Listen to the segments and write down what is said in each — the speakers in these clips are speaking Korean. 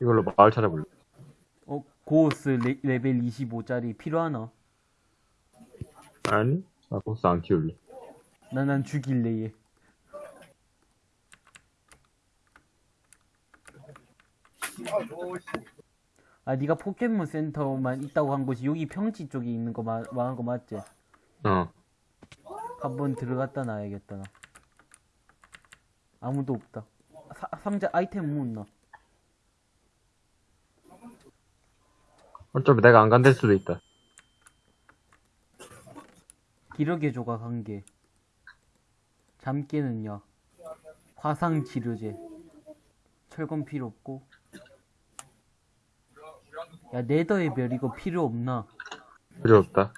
이걸로 마을 찾아볼래. 어, 고스 레, 레벨 25짜리 필요하나? 아니? 나 보스 안 키울래. 난, 난 죽일래, 얘. 아, 네가 포켓몬 센터만 있다고 한 곳이 여기 평지 쪽에 있는 거 마, 말한 거 맞지? 어. 한번 들어갔다 놔야겠다, 나. 아무도 없다. 사, 상자 아이템 못 나. 어차피 내가 안 간댈 수도 있다. 기력의 조각 한 개. 잠 깨는요. 화상 치료제. 철권 필요 없고. 야, 네더의 별 이거 필요 없나? 필요 없다.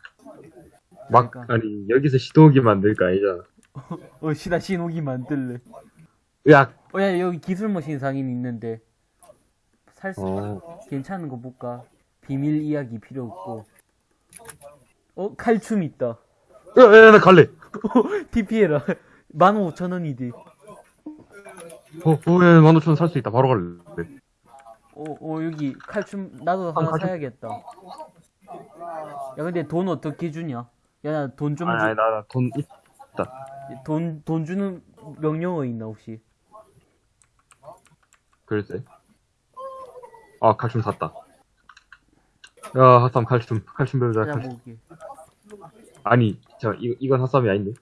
막, 그러니까. 아니, 여기서 시도기 만들 거 아니잖아. 어, 시다 신호기 만들래. 으악! 어, 야, 여기 기술 머신 상인 있는데. 살 수, 어. 괜찮은 거 볼까? 비밀 이야기 필요 없고. 어, 칼춤 있다. 야, 야, 나 갈래! TP해라. 15,000원이지. 어, 어, 야, 15,000원 살 수 있다. 바로 갈래. 어, 어, 여기 칼춤, 나도 하나 칼춤. 사야겠다. 야, 근데 돈 어떻게 주냐? 야, 나 돈 좀 아니, 주, 아니, 나, 나 돈 있다. 돈, 돈 주는 명령어 있나, 혹시? 글쎄. 아, 칼춤 샀다. 야, 핫삼 칼춤. 칼춤 배우자, 칼춤. 찾아보기. 아니, 저, 이, 이건 핫삼이 아닌데?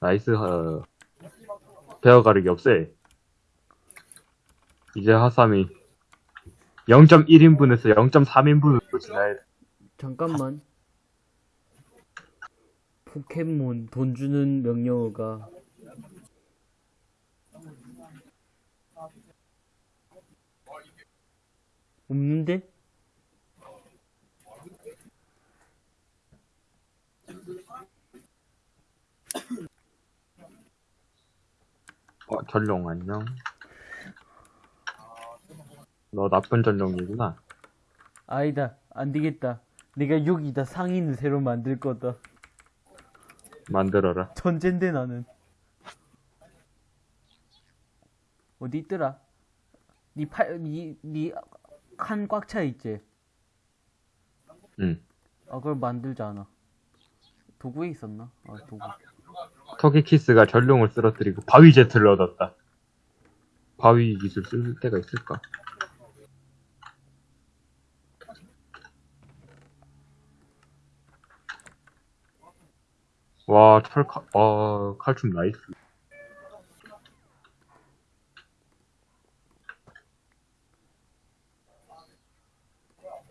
nice, 어, 베어 가르기 없애. 이제 핫삼이 0.1인분에서 0.3인분으로 지나야 돼. 잠깐만. 포켓몬 돈 주는 명령어가. 없는데? 어, 전룡 안녕. 너 나쁜 전룡이구나. 아니다. 안 되겠다. 내가 여기다 상인을 새로 만들 거다. 만들어라. 천재인데 나는. 어디 있더라? 니 팔, 니, 니 칸 꽉 차 있지? 응. 아, 그걸 만들잖아. 도구에 있었나? 아, 도구. 토기키스가 전룡을 쓰러뜨리고 바위 제트를 얻었다. 바위 기술 쓸 때가 있을까? 와, 철 칼, 와, 칼춤 nice.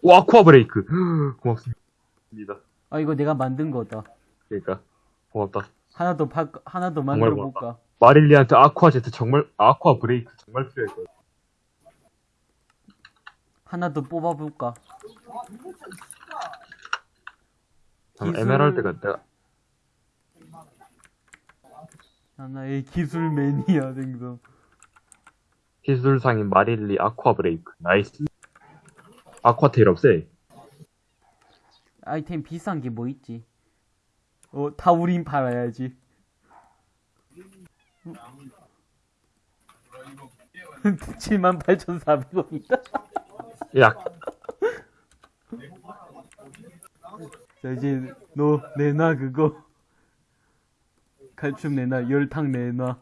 와, 아쿠아 브레이크. 고맙습니다. 아, 이거 내가 만든 거다. 그러니까, 고맙다. 하나 더 바, 하나 더 만들어. 볼까? 마릴리한테 아쿠아 제트 정말, 아쿠아 브레이크 정말 필요할 거야. 하나 더 뽑아 볼까? 잠깐, 기술- 에메랄드가 내가, 하나의 기술 매니아 등등. 기술상인 마릴리 아쿠아 브레이크. nice. 아쿠아 테일 없애. 아이템 비싼 게 뭐 있지? 어, 타우린 팔아야지. 78,400원이다. 야, 자, 이제 너 내놔 그거. 칼춤 내놔, 열탕 내놔.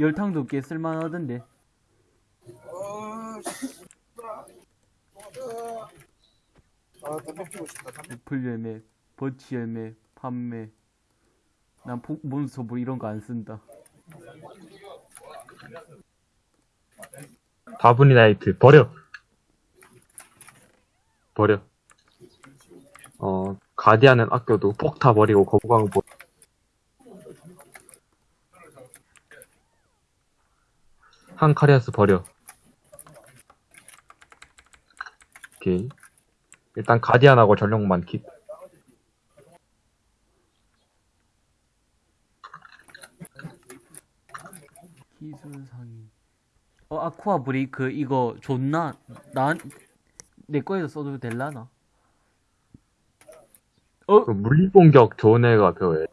열탕도 꽤 쓸만하던데. 아, 담배 피고 싶다. 담배. 애플 열매, 버치 열매, 판매. 난 포, 몬스터볼 이런 거 안 쓴다. 다부니 나이트. 버려. 버려. 어, 가디안은 아껴도 폭타 버리고 거부광 버려. 한 카리아스 버려. 오케이. 일단 가디안하고 전력만 킵. 기술 상인. 어, 아쿠아 브레이크 이거 좋나? 난, 내 거에서 써도 될라나? 어? 그 물리 공격 좋은 애가 배워야 돼.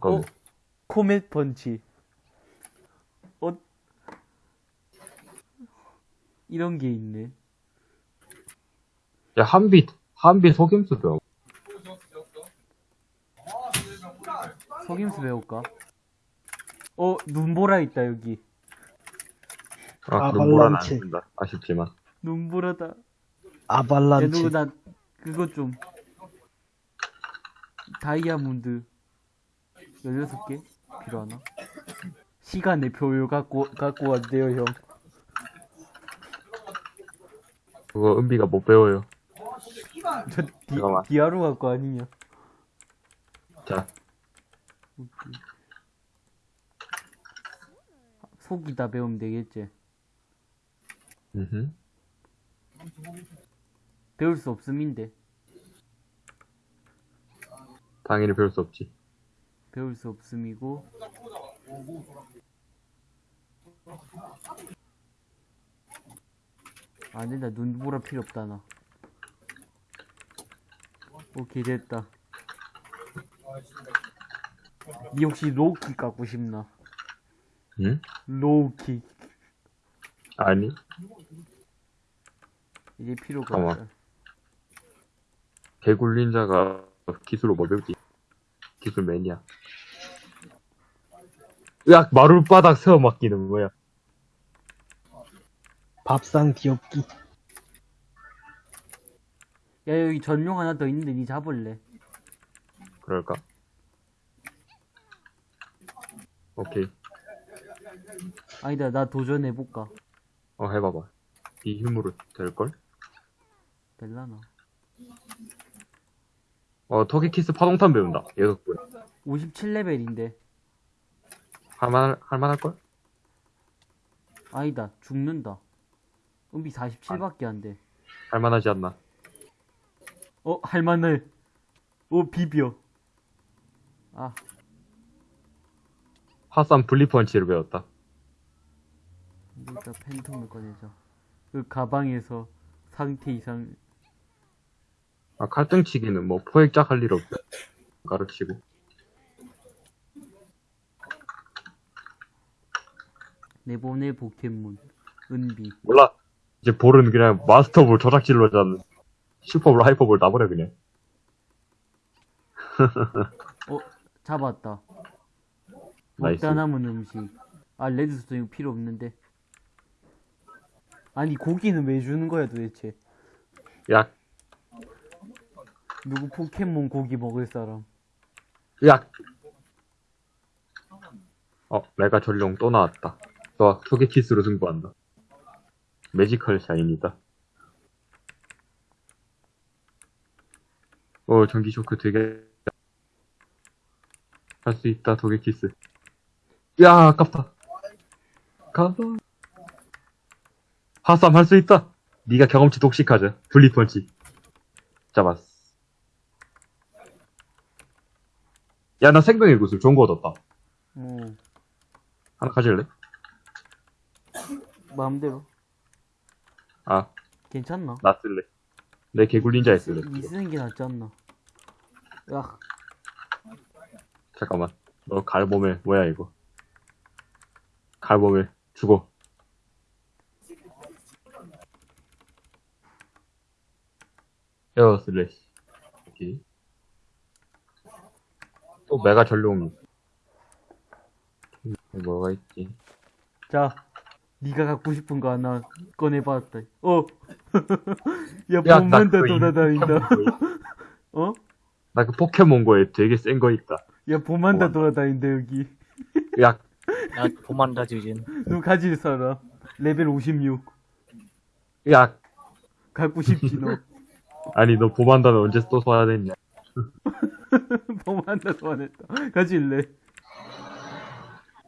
어? 코멧 펀치. 어, 이런 게 있네. 야, 한비, 한비 속임수 배워. 속임수 배울까? 어, 눈보라 있다, 여기. 아, 아발란체. 그럼 뭐라는 안 된다. 아쉽지만. 눈보라다. 야. 누구, 나, 그거 좀. 다이아몬드. 16개? 필요하나? 시간의 표요 갖고, 갖고 왔대요, 형. 그거 은비가 못 배워요. 저, 디, 잠깐만. 디아로 갖고 아니냐. 자, 속이 다 배우면 되겠지. 음흠. 배울 수 없음인데. 당연히 배울 수 없지. 배울 수 없음이고. 안 된다. 눈보라 필요 없다, 나. 오케이, 됐다. 니 혹시 로우킥 갖고 싶나? 응? 로우킥. 아니, 이제 필요가 잠깐만. 없다. 개굴린 자가 기술로 뭐 배우지? 기술 매니아. 으악, 마룻바닥 세워 맡기는 거야. 밥상 뒤엎기. 야, 여기 전용 하나 더 있는데 니 잡을래? 그럴까? 오케이. 아니다, 나 도전해볼까? 어, 해봐봐. 이 힘으로 될걸? 될라나? 어, 토끼키스 파동탄 배운다. 얘도 뭐야. 57레벨인데. 할만, 할만할걸? 아니다, 죽는다. 은비 47밖에 안 돼. 할만하지 않나? 어, 할만해. 오, 비벼. 아, 화산 블리펀치를 배웠다. 일단 팬텀을 꺼내자. 그 가방에서 상태 이상, 아, 칼등치기는 뭐 포획작 할 일 없어. 가르치고. 내보내 포켓몬. 은비. 몰라. 이제 볼은 그냥 마스터볼 조작질로 잡는. 슈퍼볼, 하이퍼볼 나버려, 그냥. 어, 잡았다. nice. 먹다 남은 음식. 아, 레드스톤 이거 필요 없는데. 아니, 고기는 왜 주는 거야, 도대체? 야, 누구 포켓몬 고기 먹을 사람? 야! 어, 메가 전룡 또 나왔다. 좋아, 소개키스로 승부한다. 매지컬 샤인이다. 어, 전기 쇼크 되게 할 수 있다, 도개키스. 야, 아깝다. 가봐. 하쌈 할수 있다. 네가 경험치 독식하자. 블리펀치. 잡았어. 야, 나 생명의 구슬 좋은 거 얻었다. 어, 하나 가질래? 마음대로. 아, 괜찮나? 나 쓸래. 내 개굴린자에 쓸래. 이 쓰는 게 낫지 않나? 야, 잠깐만. 너 갈보멜, 뭐야, 이거. 갈보멜, 죽어. 에어 슬래시. 오케이. 또 메가 전룡. 뭐가 있지? 자, 네가 갖고 싶은 거 하나 꺼내봤다. 어, 야, 야, 보만다 그거 이 돌아다닌다. 어? 나 그 포켓몬고에 되게 센 거 있다. 야, 보만다 와. 돌아다닌다 여기. 야, 야, 보만다 지진. 누 가질 사람. 레벨 56. 야, 갖고 싶지 너. 아니 너 보만다는 언제 또 써야 됐냐? 보만다 소환했다. 가질래?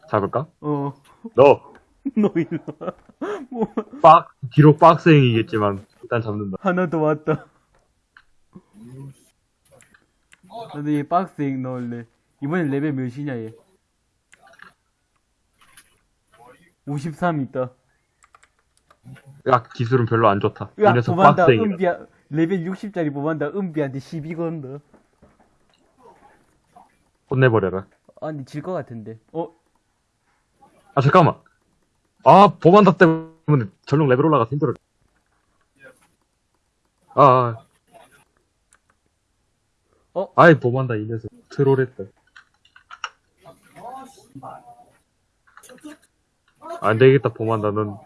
잡을까? 어, 너 너 일로 와. 뭐, 빡, 비록 빡생이겠지만 일단 잡는다. 하나 더 왔다. 나도 얘 박스에 넣을래. 이번엔 레벨 몇이냐 얘? 53 있다. 야, 기술은 별로 안 좋다. 야, 이래서 빡생이다. 은비야. 레벨 60짜리 보만다 은비한테 시비 건다. 혼내버려라. 아, 근데 질것 같은데. 어, 아, 잠깐만. 아, 보만다 때문에 전용 레벨 올라가서 힘들어. 아, 아. 어? 아이, 보만다 이 녀석. 트롤했다. 안 되겠다, 보만다. 넌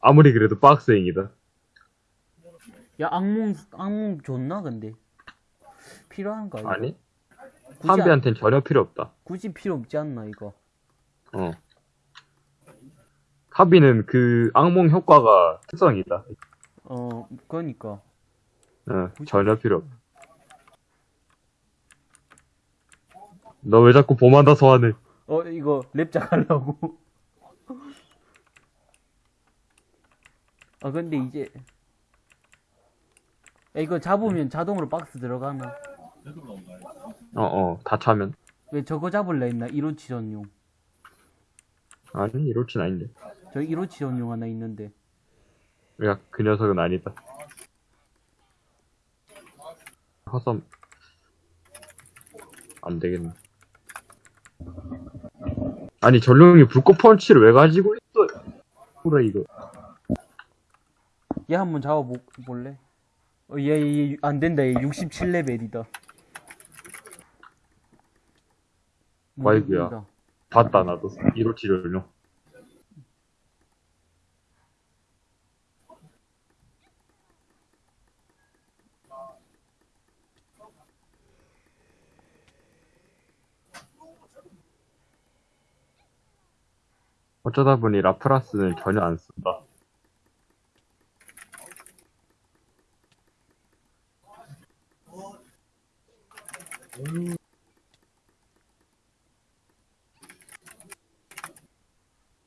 아무리 그래도 박스행이다. 야, 악몽, 악몽 좋나, 근데? 필요한가, 이거? 아니? 한비한텐 전혀 필요 없다. 굳이 필요 없지 않나, 이거? 어. 카비는 그 악몽 효과가 특성이다. 어, 그러니까. 어, 전혀 필요 없다. 너 왜 자꾸 보만다 소환해? 어, 이거 랩작 하려고. 아, 근데 이제. 야, 이거 잡으면 자동으로 박스 들어가나? 어, 어, 다 차면. 왜 저거 잡을라 했나? 1호치 전용. 아니, 이렇진 아닌데. 저 1호치 전용 하나 있는데. 야, 그 녀석은 아니다. 허섬. 안 되겠네. 아니, 전룡이 불꽃 펀치를 왜 가지고 있어? 그래, 이거. 얘 한번 잡아 볼래? 어, 얘, 얘, 얘, 안 된다. 얘 67레벨이다. 와이구야. 봤다, 나도. 1호치 전룡. 어쩌다 보니 라프라스는 전혀 안 쓴다.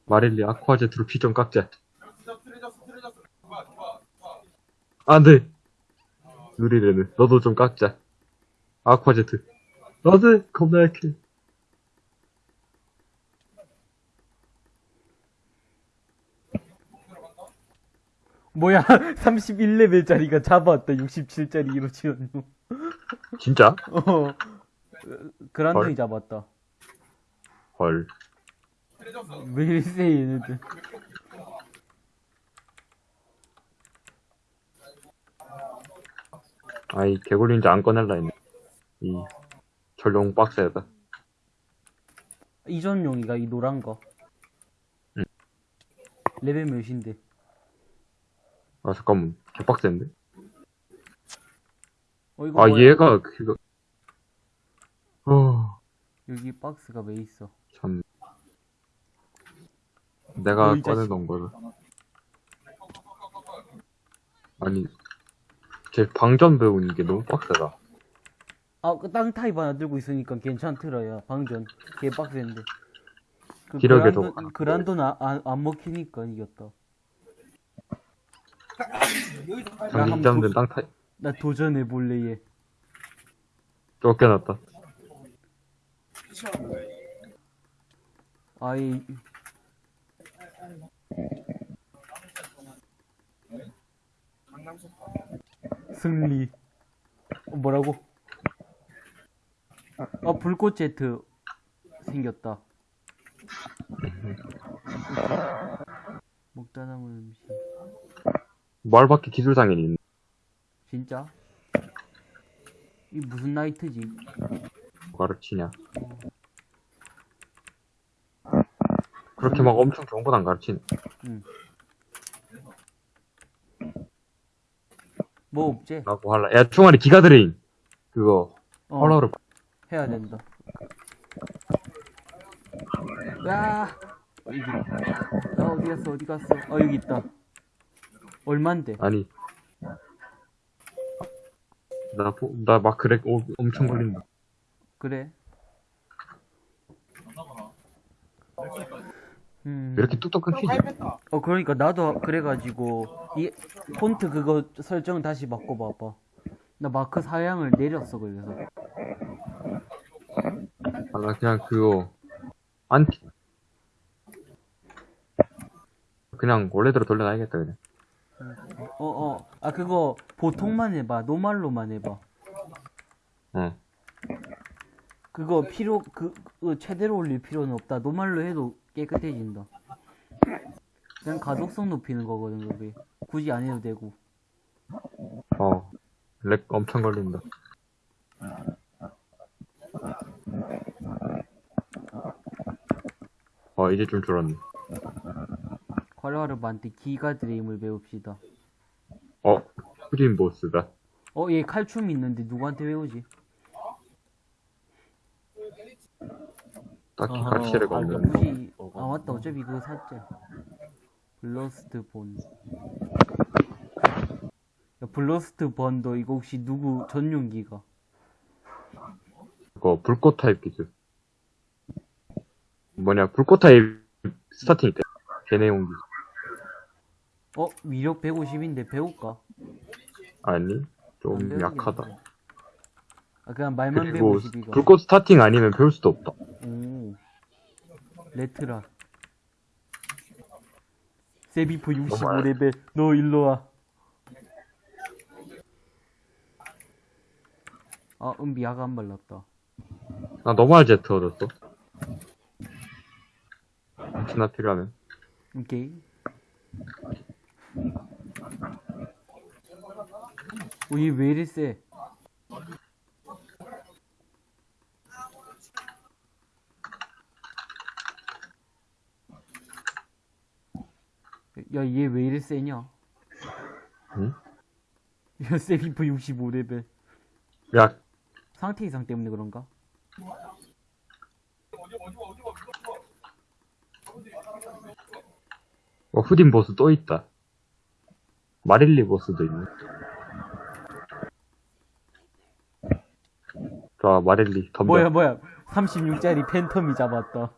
마릴리 아쿠아제트로 피좀 깎자. 안 돼! 누리레는, 너도 좀 깎자. 아쿠아제트. 안 돼! 겁나 약해. 뭐야, 31레벨짜리가 잡았다. 67짜리 1호치 전용. 진짜? 어. 그란둥이 헐. 잡았다. 헐. 왜 이래, 얘네들. 아이, 개굴린지 안 꺼낼라 했네. 이, 전용 박스에다. 이 전용이가 이 노란 거. 응. 레벨 몇인데? 아, 잠깐만. 개박스인데? 어, 이거 아, 뭐야? 얘가, 그거. 어, 여기 박스가 왜 있어? 참. 내가 어. 꺼내놓은 거를. 아니, 제 방전 배우는 게 너무 빡세다. 아, 그땅 타입 하나 들고 있으니까 괜찮더라야. 방전. 개 빡센데. 그 기력에도 그란도, 강하고. 그란도는 아- 안, 안 먹히니까 이겼다. 장기 잡는 땅 타입. 나 도전해 볼래, 얘. 쫓겨났다. 아이. 승리. 어, 뭐라고? 어, 불꽃 제트 생겼다. 먹다 남은 음식. 말밖에 기술상인이 있네. 진짜? 이 무슨 나이트지? 가르치냐. 그렇게 막 엄청 좋은 건 안 가르치네. 뭐 없지? 라고 할라. 야, 총알이 기가 드레인. 그거, 어, 헐러를. 해야 된다. 야. 나 어디 갔어? 어디 갔어? 어 여기 있다. 얼만데? 아니. 나, 나막 그래, 오, 엄청 걸린다. 그래. 음. 왜 이렇게 뚝뚝 끊기지? 어 그러니까 나도 그래가지고 이 폰트 그거 설정 다시 바꿔봐봐. 나 마크 사양을 내렸어 그래서. 아, 나 그냥 그거, 안티. 그냥 원래대로 돌려놔야겠다, 그냥. 어 어. 아 그거 보통만 해봐. 노말로만 해봐. 어. 그거 필요 그, 그 최대로 올릴 필요는 없다. 노말로 해도 깨끗해진다. 그냥 가독성 높이는 거거든 그게. 굳이 안 해도 되고. 어. 렉 엄청 걸린다. 어, 이제 좀 줄었네. 괄화르반테 기가 드레인을 배웁시다. 어, 프린 보스다. 어, 얘 칼춤 있는데 누구한테 배우지? 딱히 어허, 가치가 알고 없는. 굳이 어, 아 맞다 어차피 그거 샀지. 블러스트 본. 야, 블러스트 번도 이거 혹시 누구 전용기가? 그거 불꽃 타입 기술. 뭐냐, 불꽃 타입 스타팅 때. 개내용 기술. 어 위력 150인데 배울까? 아니, 안 좀. 약하다. 아 그냥 말만 그리고 150이가. 불꽃 스타팅 아니면 배울 수도 없다. 오. 레트라. 세비퍼 65레벨. 너 일로 와. 아, 은비 안 발랐다. 나 노말 제트 얻었어. 혹시나 필요하면. 오케이. 오, 얘왜 이리 세? 야, 얘 왜 이리 세냐? 응? 야, 세비프 65레벨. 야, 상태 이상 때문에 그런가? 어, 후딘 보스 또 있다. 마릴리 보스도 있네. 자, 마릴리, 덤벼. 뭐야, 뭐야. 36짜리 팬텀이 잡았다.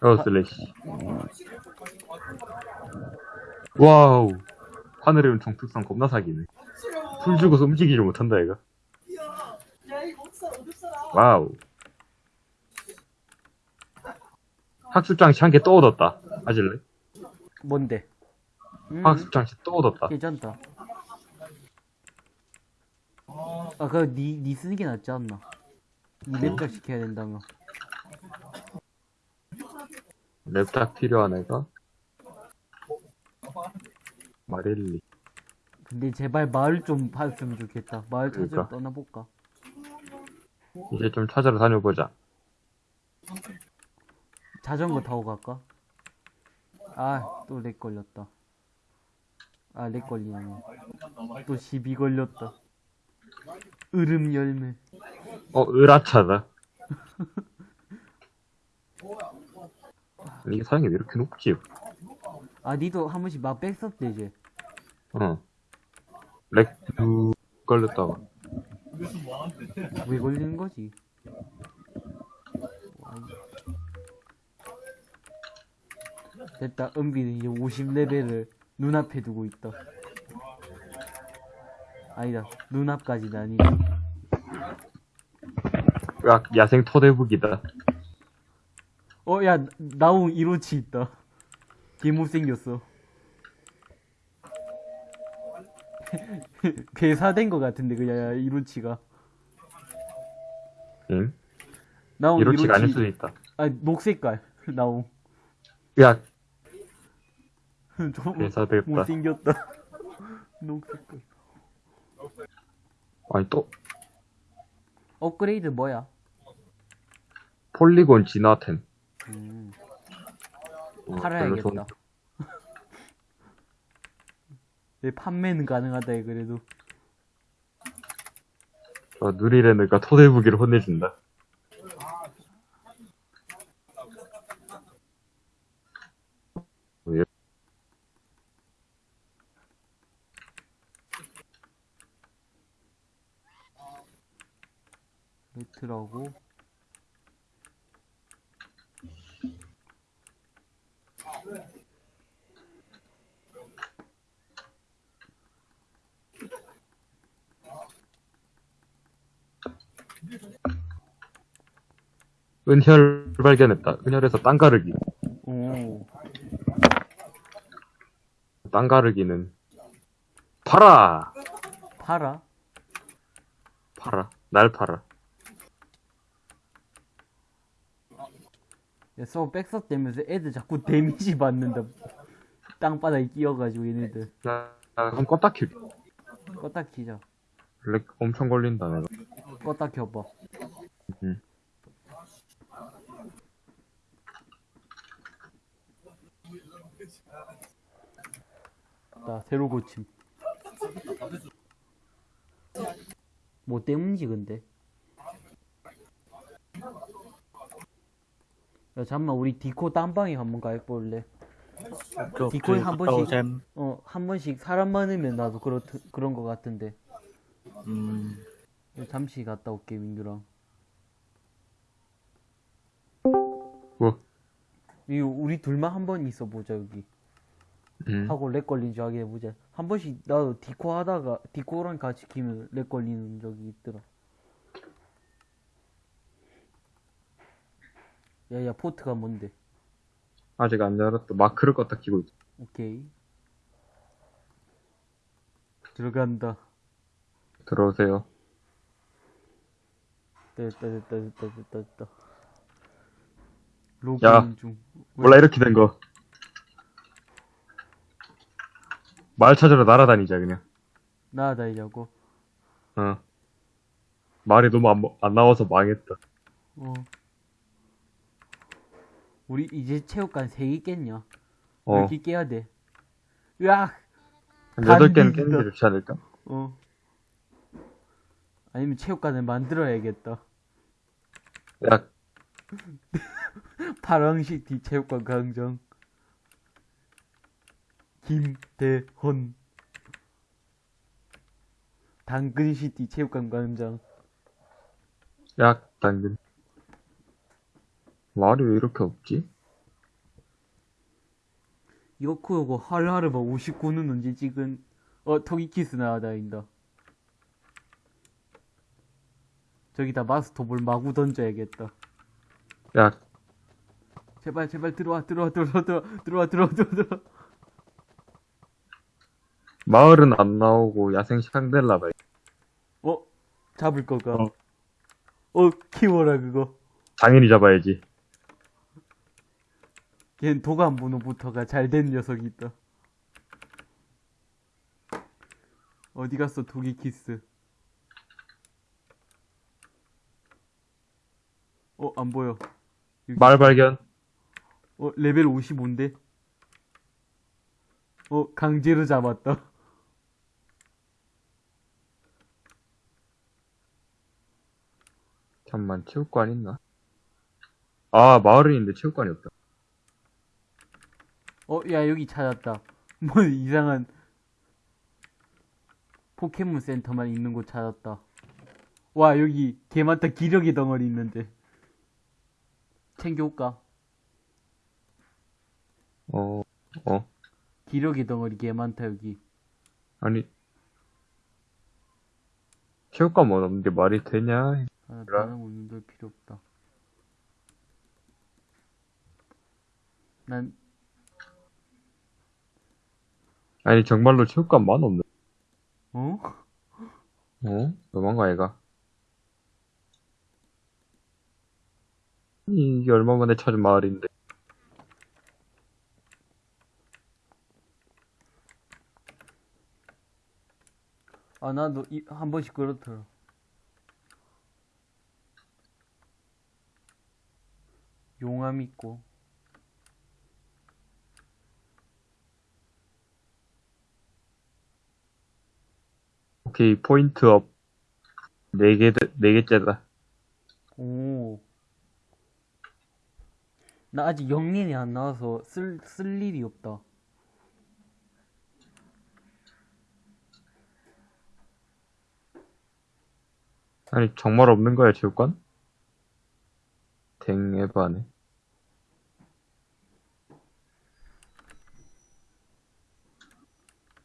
어, 슬래시. 와우. 하늘의 은총 특성 겁나 사기네. 풀 주고서 움직이질 못한다, 얘가. 와우. 학습장치 한개또 얻었다. 가질래? 뭔데? 음, 학습장치 또 얻었다. 괜찮다. 아, 그거 니, 니 쓰는 게 낫지 않나? 니 랩작 시켜야 된다며. 랩작 필요한 애가? 마릴리. 근데 제발 마을 좀 봤으면 좋겠다. 마을 찾으러 그러니까. 떠나볼까? 이제 좀 찾으러 다녀보자. 자전거 타고 갈까? 아, 또 렉 걸렸다. 아, 렉 걸리네. 또 시비 걸렸다. 으름 열매. 어, 으라차다. 이게 사양이 왜 이렇게 높지? 아, 니도 한 번씩 막 백섭돼, 이제. 어. 렉, 두, 걸렸다가. 왜 걸리는 거지? 됐다. 은비는 이제 50레벨을 눈앞에 두고 있다. 아니다. 눈앞까지는 아니다. 야, 야생 토대북이다. 어, 야, 나옹 이로치 있다. 개 못생겼어. 괴사된 것 같은데, 그냥, 야, 이로치가. 응? 나옹 이로치가 아닐. 수도 있다. 아, 녹색깔. 나옹. 야, 좀 괴사됐다. 못생겼다. 녹색깔. 아니, 또, 업그레이드 뭐야? 폴리곤 진화템. 음, 어, 팔아야겠다. 내 판매는 가능하다, 해, 그래도. 저 누리레느가 토대북이를 혼내준다. 왜? 레 트라고. 은혈 발견했다. 은혈에서 땅 가르기. 오. 땅 가르기는 팔아! 팔아? 팔아. 날 팔아. 서버 백섭되면서 애들 자꾸 데미지 받는다. 땅바닥에 끼어가지고 얘네들. 나, 나 한번 껐다 킬게. 껐다 키자. 렉 엄청 걸린다, 내가. 껐다 켜봐. 음. 나 새로 고침. 뭐 때문이지 근데? 야 잠만 우리 디코 딴방에 한번 가볼래? 그, 디코에 한 번씩- 잼. 어한 번씩 사람 많으면 나도 그렇 그런 거 같은데 음, 잠시 갔다 올게 민규랑. 뭐? 이 우리 둘만 한 번 있어 보자 여기. 음. 하고 렉 걸린 줄 알게 해보자. 한 번씩 나도 디코 하다가 디코랑 같이 키면 렉 걸리는 적이 있더라. 야야 포트가 뭔데? 아직 안 열었다. 마크를 껐다 키고 있어. 오케이. 들어간다. 들어오세요. 됐다 됐다 됐다 됐다 됐다. 야. 로그인 중. 몰라, 이렇게 된 거. 말 찾으러 날아다니자, 그냥. 나다이자고. 어. 말이 너무 안, 뭐- 안 나와서 망했다. 어. 우리 이제 체육관 3개 깼냐? 어. 이렇게 깨야 돼. 으악! 한 8개는 간디다. 깼는데 좋지 않을까? 어. 아니면 체육관을 만들어야겠다. 야, 파랑시티 체육관 강정. 김대헌. 당근시티 체육관 광장. 야, 당근. 말이 왜 이렇게 없지? 이거코 요거 하루하루 뭐 59는 언제 찍은? 어 토기키스 나다인다. 저기다 마스터볼 마구 던져야겠다. 야. 제발 제발 들어와 들어와 들어와 들어와 들어와 들어와 들어와 마을은 안 나오고 야생 샹델라다 어? 잡을 거가? 어. 어 키워라 그거. 당연히 잡아야지. 걘 도감 문어부터가 잘 된 녀석이 있다 어디 갔어 토기키스 어 안 보여 여기. 말 발견. 어, 레벨 55인데? 어, 강제로 잡았다. 잠만, 체육관 있나? 아, 마을은 있는데 체육관이 없다. 어, 야, 여기 찾았다. 뭐, 이상한 포켓몬 센터만 있는 곳 찾았다. 와, 여기 개 많다. 기력의 덩어리 있는데. 챙겨올까? 어, 어. 기력의 덩어리 개 많다, 여기. 아니. 뭐 없는 게 말이 되냐? 아, 그래? 다른 운동도 필요 없다. 난, 아니, 정말로 체육관 만 없네. 어? 어? 너무한가, 얘가? 이게 얼마 만에 찾은 마을인데. 아, 나도 이, 한 번씩 그렇더라. 용암 있고. 오케이, 포인트 업. 네 개, 네 개째다. 오. 나 아직 영린이 안 나와서 쓸, 쓸 일이 없다. 아니, 정말 없는 거야, 체육관? 댕 에바네.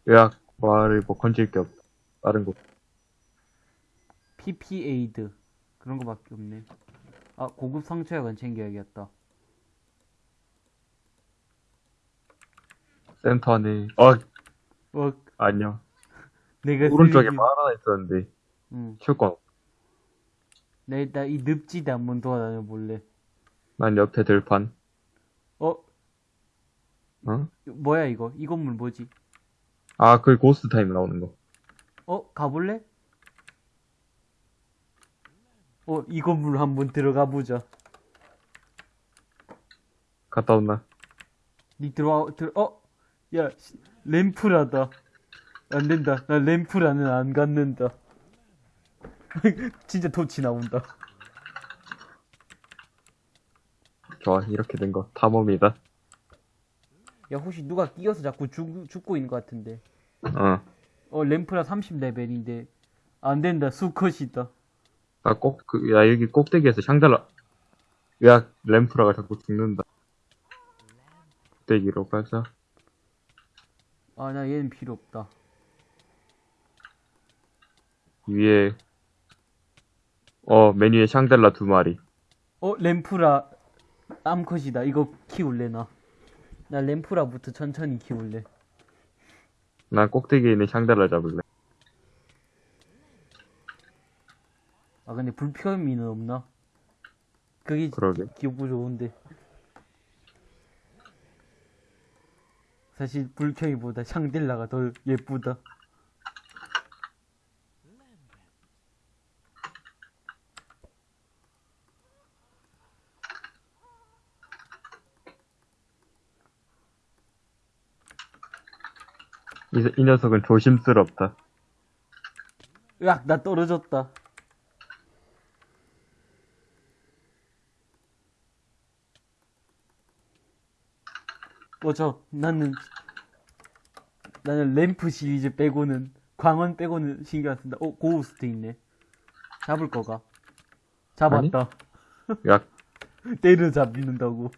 의학, 말을 뭐 건질 게 없다. 다른 거. PP 에이드. 그런 거밖에 없네. 아, 고급 상처약은 챙겨야겠다. 센터 안에, 어, 어, 안녕. 내가 쓸 오른쪽에 말 하나 있었는데, 응. 체육관. 나 일단 이 늪지대 한번 돌아다녀 볼래. 난 옆에 들판. 어? 어? 뭐야 이거? 이 건물 뭐지? 아, 그 고스트 타입 나오는 거. 어? 가볼래? 어, 이 건물 한번 들어가 보자. 갔다 온나? 니 들어와, 들, 어? 야, 씨, 램프라다. 안 된다. 나 램프라는 안 갖는다. 진짜 도치 나온다. 좋아, 이렇게 된 거. 탐험이다. 야, 혹시 누가 끼어서 자꾸 죽, 죽고 있는 것 같은데. 어. 어, 램프라 30레벨인데. 안 된다. 수컷이다. 아, 꼭, 그, 야, 여기 꼭대기에서 샹달라. 야, 램프라가 자꾸 죽는다. 꼭대기로 가자. 아, 나 얘는 필요 없다. 위에, 어, 메뉴에 샹달라 두 마리. 어, 램프라 암컷이다. 이거 키울래, 나. 나 램프라부터 천천히 키울래. 난 꼭대기에 있는 샹달라 잡을래. 아, 근데 불편미는 없나? 그게 그러게. 기분 좋은데. 사실 불켜이보다 샹딜라가 더 예쁘다. 이, 이 녀석은 조심스럽다. 으악, 나 떨어졌다. 어저 나는 나는 램프 시리즈 빼고는 광원 빼고는 신경 안 쓴다. 어 고우스트 있네. 잡을 거가. 잡았다. 야, 때려 잡는다고.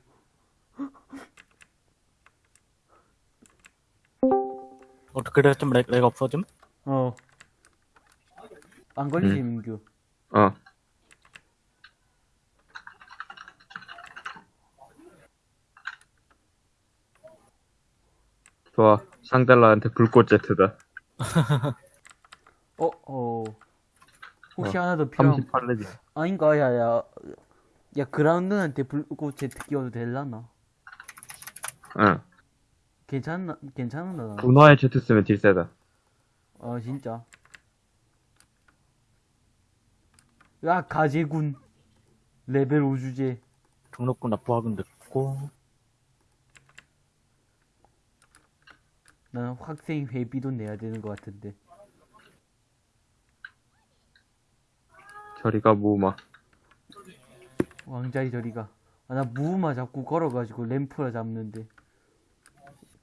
어떻게 됐든 렉, 렉 없어짐? 어. 안 걸리지 민규. 어. 좋아. 샹달라한테 불꽃 제트다. 어 어. 혹시 어, 하나 더 필요? 38레벨. 아닌가 야 야. 야 그라운드한테 불꽃 제트 끼워도 될라나? 응. 괜찮나 괜찮나? 분화의 제트 쓰면 딜 세다. 아 진짜. 야 가재군. 레벨 5 주제. 등록금 납부하긴 됐고. 나는 학생 회비도 내야 되는 것 같은데. 저리가 무마. 왕자리 저리가. 아, 나 무마 자꾸 걸어가지고 램프라 잡는데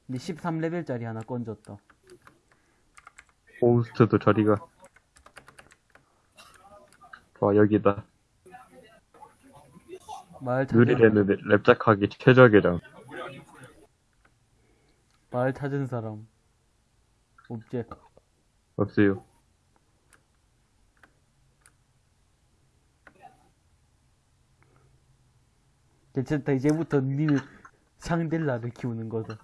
근데 13레벨짜리 하나 건졌다 호스트도 저리가. 좋아, 여기다. 찾은, 느리레는 랩작하기 최적이랑. 마을 찾은 사람 없지 없어요. 괜찮다 이제부터 니는 샹델라를 키우는 거다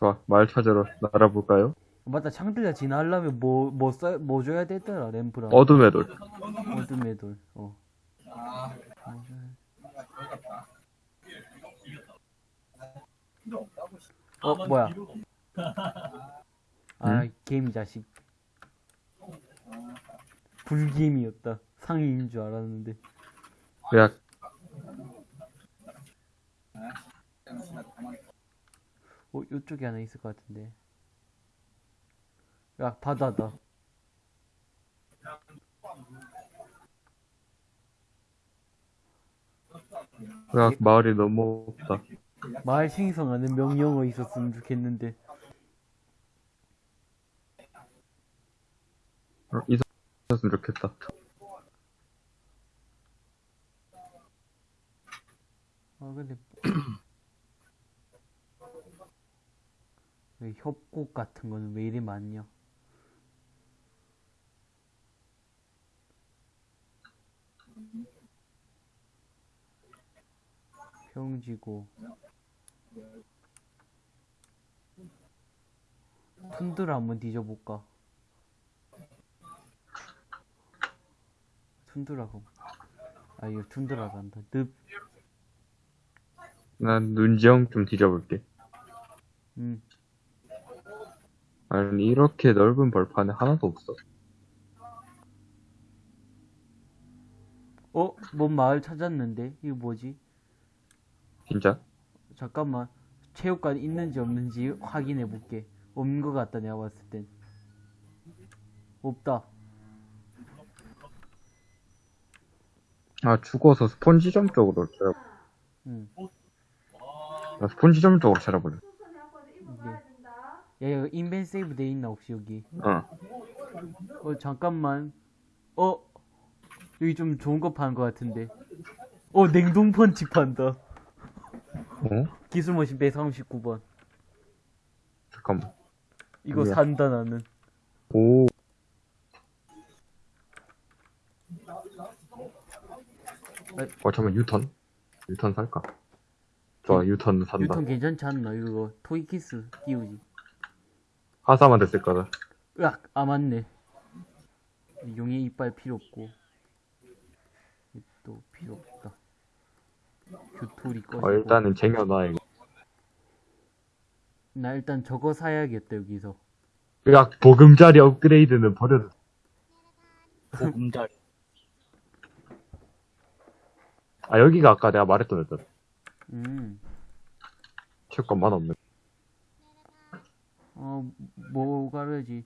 좋아, 말 찾으러 날아볼까요? 맞다 샹델라 진화하려면 뭐, 뭐, 써, 뭐 줘야 되더라 램프랑 어둠의 돌. 어둠의 돌. 어. 어 뭐야? 아 게임 자식. 불게임이었다. 상위인 줄 알았는데. 야, 어 요쪽에 하나 있을 것 같은데. 야 바다다. 야, 마을이 너무 없다. 마을 생성하는 명령어 있었으면 좋겠는데. 어, 있었으면 좋겠다. 아 근데 왜 협곡 같은 거는 왜 이리 많냐? 평지고 툰드라 한번 뒤져볼까? 툰드라고. 아, 이거 툰드라란다. 늪. 난 눈지형 좀 뒤져볼게. 음. 아니, 이렇게 넓은 벌판에 하나도 없어. 어? 뭔 마을 찾았는데? 이거 뭐지? 진짜? 잠깐만. 체육관 있는지 없는지 확인해 볼게. 없는 것 같다, 내가 봤을 땐. 없다. 아, 죽어서 스폰지점 쪽으로 찾아, 응. 나 스폰지점 쪽으로 찾아볼래. 야, 이거 인벤 세이브 돼 있나, 혹시 여기? 어. 어, 잠깐만. 어? 여기 좀 좋은 거 파는 것 같은데. 어, 냉동 펀치 판다. 어? 기술 머신 139번. 잠깐만. 이거 뭐야? 산다, 나는. 오. 어, 잠깐만, 유턴? 유턴 살까? 좋아, 유턴 산다. 유통 괜찮지 않나? 이거 토이키스 끼우지. 하사만 됐을 거다. 으악! 아, 맞네. 용의 이빨 필요 없고. 또 필요 없다. 규토리 꺼지고. 어, 일단은 쟁여놔, 이거. 나 일단 저거 사야겠다, 여기서. 야, 보금자리 업그레이드는 버려도 보금자리. 아, 여기가 아까 내가 말했던 애들. 음. 체육관만 없네. 어, 뭐가 그러지?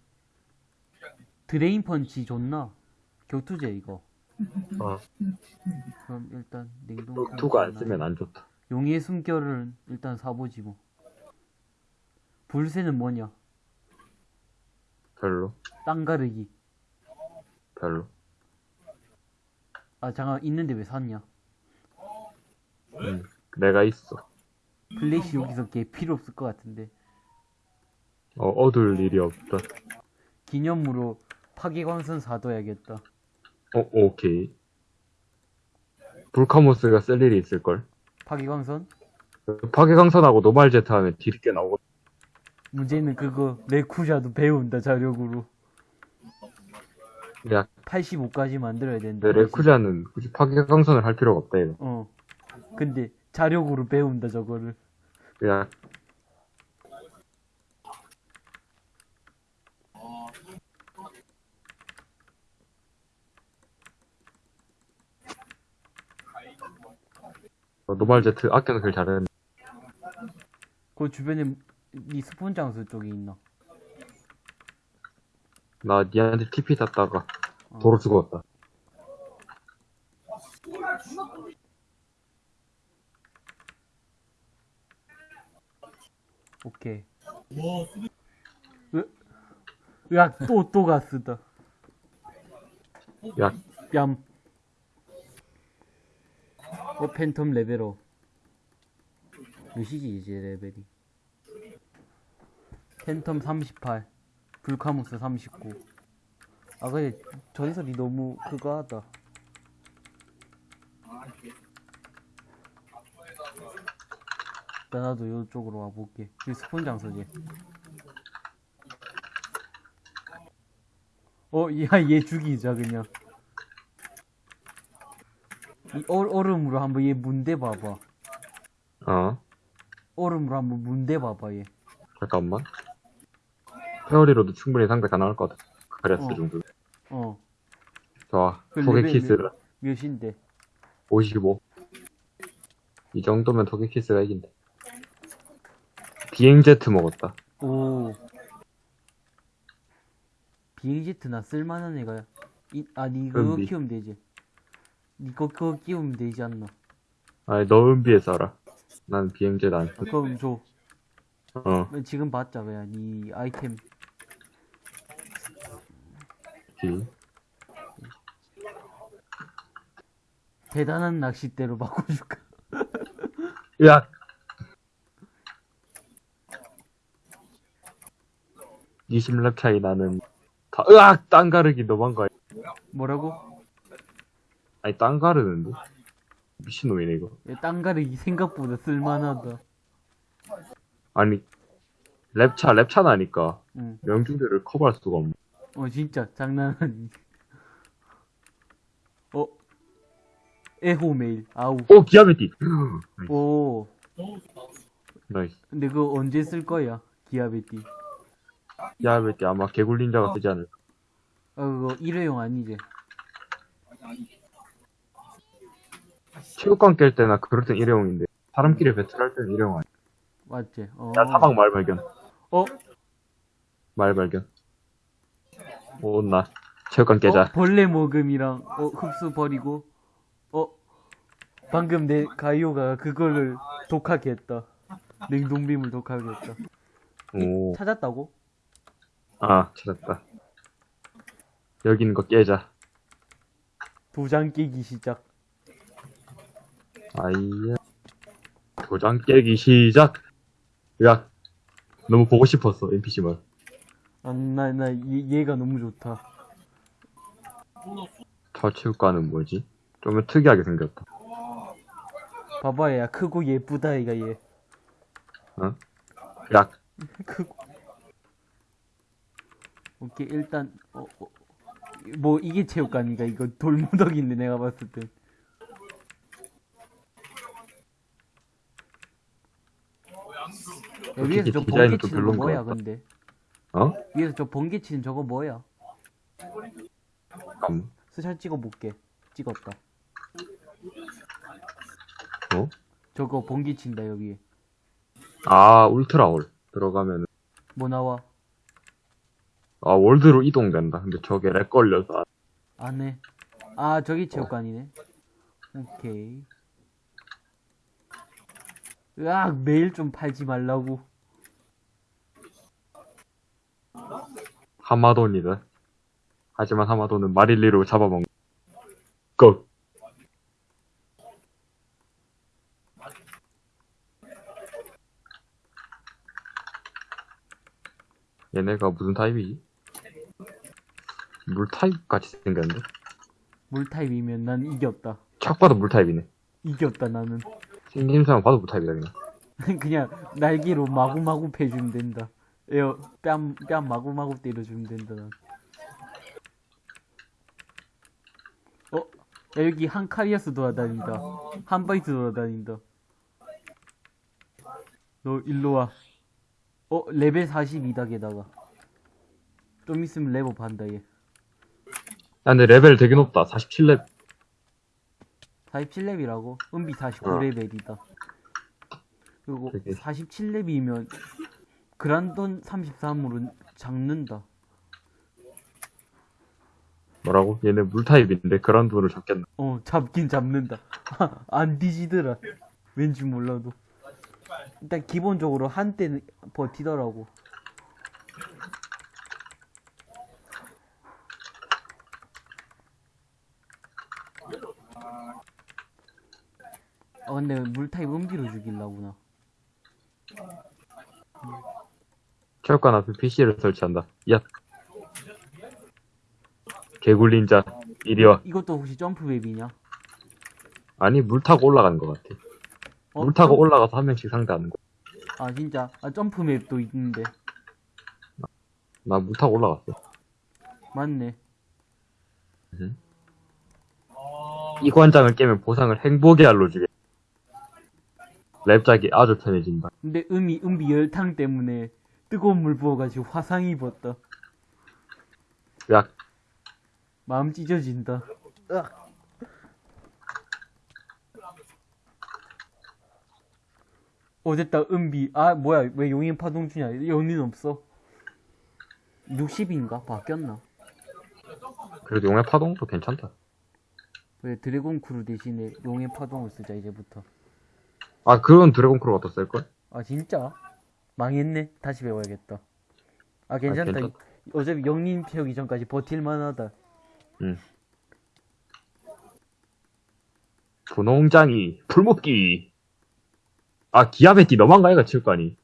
드레인 펀치 좋나? 격투제, 이거. 어. 그럼 일단 냉동 투가 안. 쓰면 안 좋다. 용의 숨결은 일단 사보지 뭐. 불새는 뭐냐? 별로. 땅 가르기. 별로. 아 잠깐 있는데 왜 샀냐? 음, 내가 있어. 플래시 여기서 개 필요 없을 것 같은데. 어, 얻을 일이 없다. 기념으로 파괴광선 사둬야겠다. 어, 오케이. 불카모스가 쓸 일이 있을걸. 파괴광선? 파괴광선하고 노말제트 하면 딜이 꽤 나오고. 문제는 그거 레쿠쟈도 배운다 자력으로. 야, 85까지 만들어야 된다. 근데 레쿠자는 굳이 파괴강선을 할 필요가 없다, 이거. 어. 근데 자력으로 배운다 저거를. 그 노말 제트 아껴놓길 잘했는데. 그 주변에 이 스폰 장소 쪽에 있나? 나 니한테 TP 탔다가 어. 도로 죽었다. 오케이. 으, 으악, 또, 또 가스다. 야, 뺨. 어, 팬텀 레벨업. 몇이지, 이제 레벨이? 팬텀 38. 불카무스 39. 아, 근데 전설이 너무 그거 하다. 나도 이쪽으로 와볼게. 이 스폰 장소지. 어, 야, 얘 죽이자, 그냥. 이 얼, 얼음으로 한번 얘 문대 봐봐. 어, 얼음으로 한번 문대 봐봐, 얘. 잠깐만. 페어리로도 충분히 상대 가능할 것 같아. 그레스 어. 정도. 어, 좋아. 그 토개 레벨 키스 몇- 몇인데? 55. 이 정도면 토개 키스가 이긴다. 비행제트 먹었다. 오. 비행제트 나 쓸만한 애가, 이, 아, 니 그거 은비. 키우면 되지. 니거 그거 끼우면 되지 않나? 아니, 너 은비에 써라. 난 비행제트 안 써. 그럼 줘. 어, 지금 봤자, 왜야, 니 아이템. 비. 대단한 낚싯대로 바꿔줄까? 야! 20렙 차이 나는, 다, 으악! 땅 가르기 너무한 거 아니야? 뭐라고? 아니, 땅 가르는데? 미친놈이네, 이거. 얘 땅가르기 생각보다 쓸만하다. 아니, 랩차, 랩차 나니까, 응. 명중들을 커버할 수가 없네. 어, 진짜, 장난 아니. 어, 에호 메일. 아우. 오 기아베티 오. 나이스 근데 그거 언제 쓸 거야? 기아베티. 기아베티 아마 개굴린자가 쓰지 않을까 아, 그거 일회용 아니지? 체육관 깰 때나 그럴 땐 일회용인데 사람끼리 배틀할 때는 일회용 아니야 맞지? 어. 야 사막 말 발견 어? 말 발견 오나 체육관 깨자 어? 벌레 먹음이랑 어, 흡수 버리고 어? 방금 내 가이오가 그거를 독하게 했다. 냉동빔을 독하게 했다. 오. 찾았다고? 아, 찾았다. 여기 있는 거 깨자. 도장 깨기 시작. 아이야. 도장 깨기 시작! 야, 너무 보고 싶었어, NPC만. 아, 나, 나, 얘, 얘가 너무 좋다. 저 체육관은 뭐지? 좀 특이하게 생겼다. 봐봐, 야, 크고 예쁘다, 얘가 얘. 야, 크고. 오케이, 일단, 어, 어, 뭐, 이게 체육관이가, 이거 돌무더기인데, 내가 봤을 때. 야, 위에서 저 번개 좀 치는 거 별론 것 뭐야, 같다. 근데? 어? 위에서 저 번개 치는 저거 뭐야? 잠깐만. 스샷 찍어볼게. 찍었다. 어? 저거 번개 친다, 여기. 아, 울트라홀. 들어가면, 뭐 나와? 아, 월드로 이동된다. 근데 저게 렉 걸려서. 안에. 아, 저기 체육관이네. 오케이. 으악, 매일 좀 팔지 말라고. 하마돈이다. 하지만 하마돈은 마릴리로 잡아먹는. Go! 얘네가 무슨 타입이지? 물 타입 같이 생겼는데? 물 타입이면 난 이겼다. 착 봐도 물 타입이네. 이겼다, 나는. 생김새만 봐도 물 타입이다, 그냥. 그냥 날개로 마구마구 패주면 된다. 에어, 뺨, 뺨 마구마구 때려주면 된다, 난. 어? 야, 여기 한카리아스 돌아다닌다. 한바이트 돌아다닌다. 너 일로 와. 어, 레벨 42다, 게다가. 좀 있으면 레벨업 한다, 얘. 야, 근데 레벨 되게 높다. 47렙. 47렙이라고? 은비 49레벨이다. 그리고 되게- 47렙이면 그란돈 33으로 잡는다. 뭐라고? 얘네 물 타입인데 그란돈을 잡겠나? 어, 잡긴 잡는다. 안 뒤지더라. 왠지 몰라도. 일단 기본적으로 한때는 버티더라고. 근데 물타입 은비로 죽일라구나. 체육관 앞에 PC를 설치한다. 야. 개굴린 자, 이리 와. 이것도 혹시 점프맵이냐? 아니, 물 타고 올라가는 것 같아. 어, 물 타고 점- 올라가서 한 명씩 상대하는 거. 아 진짜 아 점프맵도 있는데 나 물 타고 올라갔어. 맞네. 이 관장을 깨면 보상을 행복의 알로 주게. 랩작이 아주 편해진다. 근데 음이 은비 열탕 때문에 뜨거운 물 부어가지고 화상 입었다. 야, 마음 찢어진다. 으악. 어 됐다 은비 아 뭐야 왜 용인 파동 주냐 연인 없어 60인가 바뀌었나 그래도 용의 파동도 괜찮다. 왜 드래곤 크루 대신에 용의 파동을 쓰자 이제부터 아, 그건 드래곤 크루가 더 셀걸? 아 진짜 망했네 다시 배워야겠다 아 괜찮다 괜찮- 어차피 영린 펴기 전까지 버틸만하다 분홍장이, 풀목기. 아, 기아베티 거 아이가, 체육관이.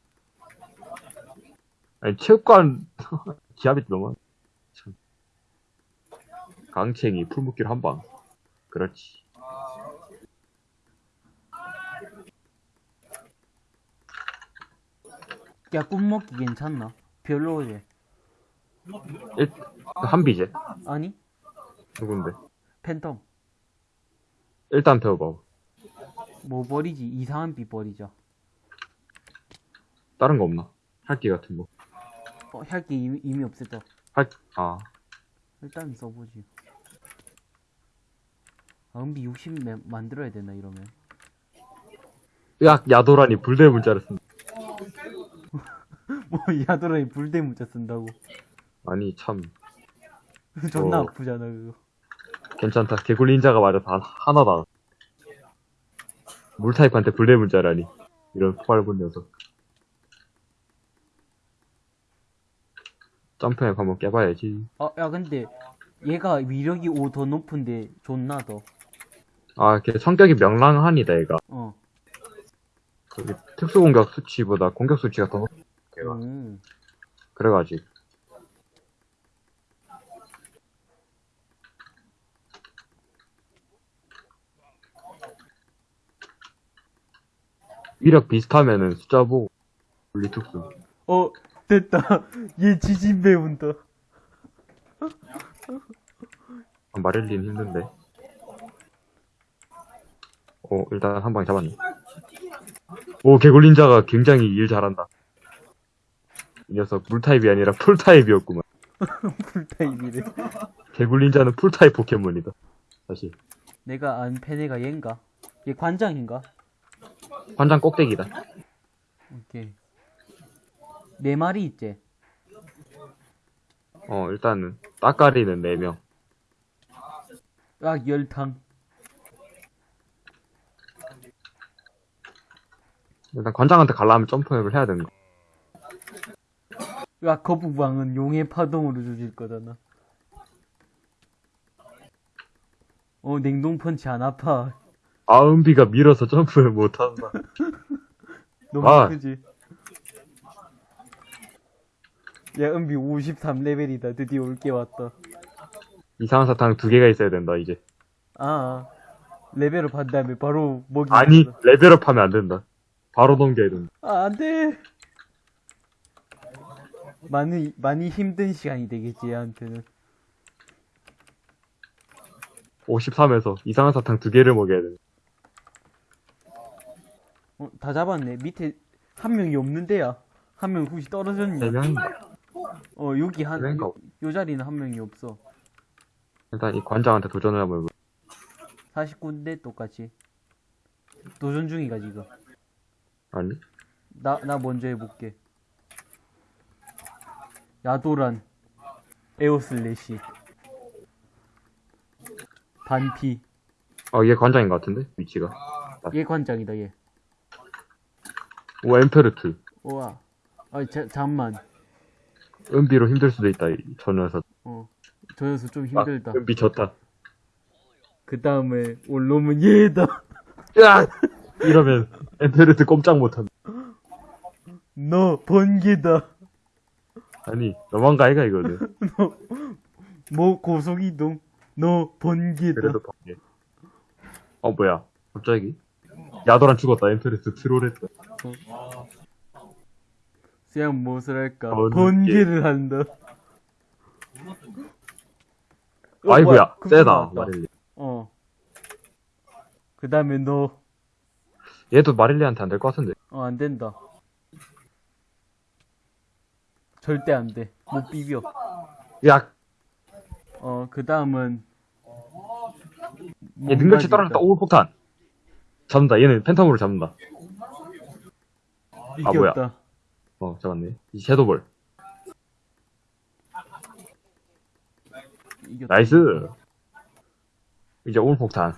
아니, 체육관, 기아베티 너무한, 참. 강챙이, 풀목길 한 방. 그렇지. 야 꿈먹기 괜찮나 별로지 일, 한비제. 아니 누군데? 팬텀 일단 배워봐. 뭐 버리지? 이상한 빛 버리자. 다른 거 없나? 할기 같은 거. 어, 할게 이미, 이미 없앴다. 할, 아, 일단 써보지. 아, 은비 60 매- 만들어야 되나, 이러면. 야, 야도라니 불대 문자를 쓴다. 뭐, 야도라이 불대 문자 쓴다고. 아니, 참, 존나 어. 아프잖아, 그거. 괜찮다. 개굴 닌자가 맞아. 다, 하나다. 물타입한테 불대 문자라니. 이런 폭발본 녀석. 점프앱 한번 깨봐야지. 아, 야, 근데, 얘가 위력이 5 더 높은데, 존나 더. 아, 걔 성격이 명랑하니다, 얘가. 어. 거기 특수공격 수치보다 공격 수치가 더 걔가. 음. 그래가지고. 위력 비슷하면은 숫자 보고 분리 특수. 어, 됐다. 얘 지진 배운다. 아, 마릴린 힘든데. 오, 일단 한 방에 잡았네. 오, 개굴린자가 굉장히 일 잘한다. 이 녀석 물타입이 아니라 풀타입이었구만. 풀타입이래. 개굴린자는 풀타입 포켓몬이다. 사실. 내가 안 팬애가 얘인가? 얘 관장인가? 관장 꼭대기다. 오케이. 네 마리 있지? 어, 일단은, 따까리는 4명. 아, 열탕. 일단 관장한테 갈라면 점프앱을 해야 되는 거. 야, 거북왕은 용의 파동으로 조질 거잖아. 어, 냉동 펀치 안 아파. 아 은비가 밀어서 점프를 못한다. 너무 아. 크지? 야, 은비 53레벨이다. 드디어 올 게 왔다. 이상한 사탕 두 개가 있어야 된다, 이제. 아, level up 한 다음에 바로 먹이. 아니, 레벨업 하면 안 된다. 바로 넘겨야 된다. 아, 안 돼! 많이, 많이 힘든 시간이 되겠지, 얘한테는. 53에서 이상한 사탕 두 개를 먹여야 된다. 어, 다 잡았네. 밑에 한 명이 없는데야. 한 명 혹시 떨어졌냐? 네 명인가? 어, 여기 한, 네 명인가? 요, 요 자리는 한 명이 없어. 일단 이 관장한테 도전을 한번 해보 49인데 똑같이. 도전 중이가, 지금. 아니? 나, 나 먼저 해볼게. 야도란. 에어슬래시. 반피. 어, 얘 관장인 것 같은데? 위치가. 얘 관장이다, 얘. 오, 엠페르트. 우와. 아, 자, 잠만. 은비로 힘들 수도 있다, 이- 저 녀석. 어. 저 녀석 좀 아, 힘들다. 은비 졌다. 그 다음에 올 놈은 얘다. 야! 이러면 엠페르트 꼼짝 못한다. 너 번개다. 아니, 너만가 아이가 이거는. 뭐 고속이동. 너 번개다. 그래도 번개. 어, 뭐야. 갑자기? 야도란 죽었다, 엠페르트 트롤했다. 그냥 무엇을 할까? 번개. 번개를 한다. 어, 금방 세다. 마릴리. 어. 그 다음에 너, 얘도 마릴리한테 안 될 것 같은데. 어, 안 된다. 절대 안 돼. 못 비벼. 야, 어, 그 다음은. 얘 능력치 떨어졌다, 오, 폭탄. 잡는다, 얘는 팬텀으로 잡는다. 아, 뭐야. 이겼다. 어, 잡았네. 이 섀도볼. 이겼다. 나이스. 이제 올 폭탄.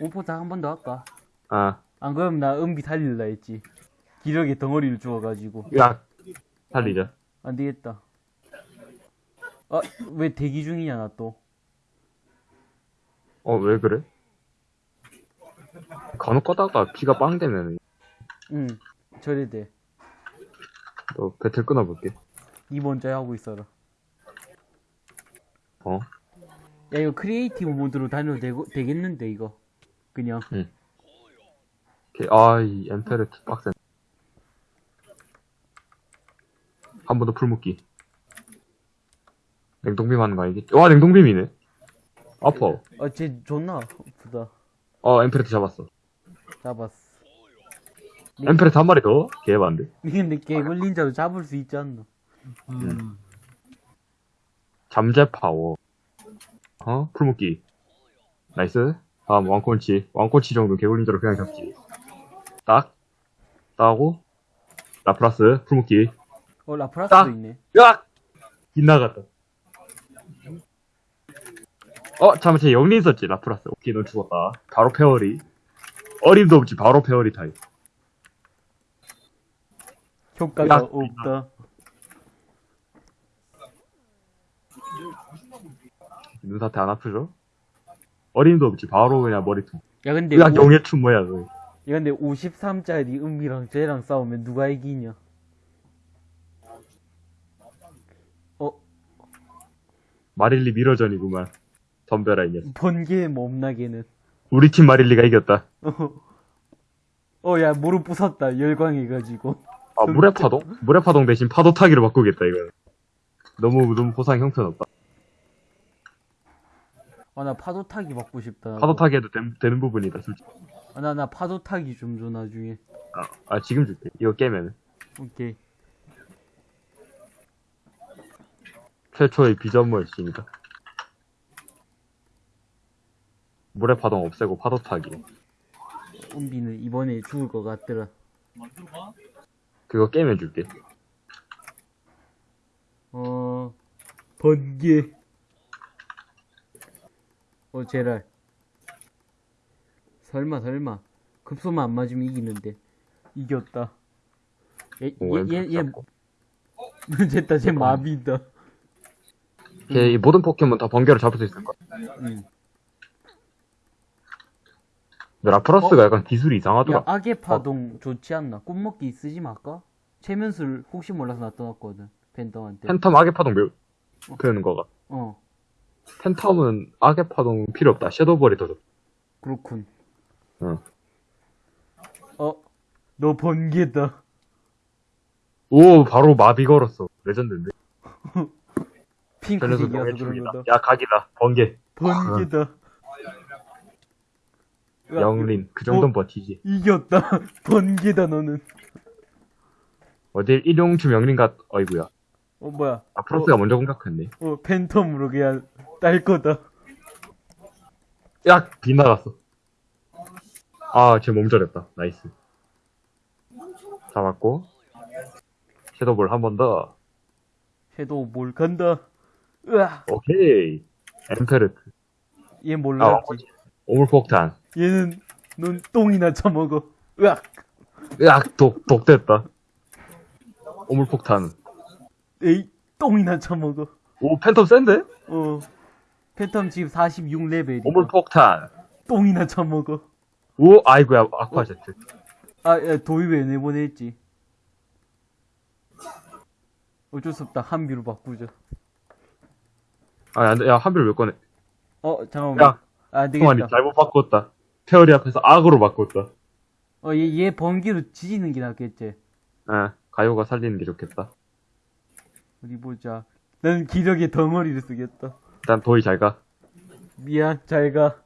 오포타 한번 더 할까? 아, 안 그러면 나 은비 살릴라 했지. 기력의 덩어리를 주워가지고. 야, 살리자. 안 되겠다. 아, 왜 대기 중이냐, 나 또. 어, 왜 그래? 간혹 가다가 피가 빵 되면 응, 저래 돼. 너 배틀 끊어볼게. 니 먼저 하고 있어라. 어? 야, 이거 creative mode로 다녀도 되고, 되겠는데, 이거. 그냥. 오케이. 아, 이 엠페르트 빡센. 한 번 더 풀묶기. 냉동빔 하는 거 아니겠지? 와, 냉동빔이네. 아파. 아, 쟤 존나 아프다. 어, 엠페르트 잡았어. 잡았어. 엠페르트 한 마리 더? 개반데. 근데 개굴린자도 잡을 수 있지 않나? 음. 잠재 파워. 어? 풀묶기. nice. 다음, 왕콘치. 왕콘치 정도 개굴린자로 그냥 잡지. 딱. 따고. 라플라스. 풀묶기. 어, 라프라스도 딱. 있네. 으악! 빗나갔다. 어, 잠깐만, 쟤 역린 썼지, 라플라스. 오케이, 넌 죽었다. 바로 페어리. 어림도 없지, 바로 페어리 타입. 효과가 야. 없다. 눈사태 안 아프죠? 어림도 없지, 바로 그냥 머리통. 야, 근데, 으악, 오- 용의춤 뭐야, 너. 야, 근데 53짜리 은비랑 쟤랑 싸우면 누가 이기냐? 마릴리 mirror전이구만. 덤벼라, 이 녀석. 번개 몸나 걔는. 우리 팀 마릴리가 이겼다. 어, 야, 무릎 부쉈다. 열광해가지고. 아, 물의 파동? 물의 파동 대신 파도 타기로 바꾸겠다, 이거. 너무, 너무 보상 형편없다. 아, 나 파도 타기 받고 싶다. 나도. 파도 타기 해도 된- 되는 부분이다, 솔직히. 아, 나, 나 파도 타기 좀 줘, 나중에. 아, 아, 지금 줄게. 이거 깨면은. 오케이. 최초의 비전물 씨입니다. 물의 파동 없애고 파도 타기. 은비는 이번에 죽을 것 같더라. 그거 깨면 줄게. 어, 번개. 어, 제랄. 설마, 설마. 급소만 안 맞으면 이기는데. 이겼다. 얘, 오, 얘, 얘, 얘, 잡고. 됐다, 쟤 마비다. 걔 이 모든 포켓몬 다 번개로 잡을 수 있을 거야. 응. 근데 라프라스가 약간 기술이 이상하더라. 야, 악의 파동 좋지 않나? 꿈먹기 쓰지 말까? 최면술 혹시 몰라서 놔둬놨거든. 팬텀한테. 팬텀 악의 파동 매우 그러는 거가. 어, 팬텀은 악의 파동 필요 없다. 섀도우볼이 더 좋다. 그렇군. 응. 어, 너 번개다. 오, 바로 마비 걸었어. 레전드인데. 핑크색이어서 그래서 그런. 거다. 야, 각이다. 번개. 번개다. 으악, 영린. 그 정도는 버티지. 이겼다. 번개다, 너는. 어딜 일용주 명린 같, 어이구야. 어, 뭐야. 라프라스가 먼저 공격했네. 어, 팬텀으로 그냥 딸 거다. 야! 빗나갔어. 아, 쟤 몸절했다. nice. 잡았고. 섀도우볼 한 번 더. 섀도우 뭘 간다. 으아, 오케이. 엠페르트. 얘 아, 몰랐지. 왕콘치. 오물폭탄. 얘는 넌 똥이나 처먹어. 으악. 으악, 독, 독됐다. 오물폭탄. 에이, 똥이나 처먹어. 오, 팬텀 센데? 어. 팬텀 지금 46레벨이야. 오물폭탄. 똥이나 처먹어. 오, 아이고야, 아쿠아제트. 아, 야, 도입에 내보냈지. 어쩔 수 없다. 한비로 바꾸자. 아. 야, 한비를 왜 꺼내? 어, 잠깐만. 야, 아, 되겠다. 잘못 바꿨다. 페어리 앞에서 악으로 바꿨다. 어, 얘, 얘 번개로 지지는 게 낫겠지. 아, 가요가 살리는 게 좋겠다. 어디 보자. 난 기력의 덩어리를 쓰겠다. 일단 도희 잘 가. 미안, 잘 가.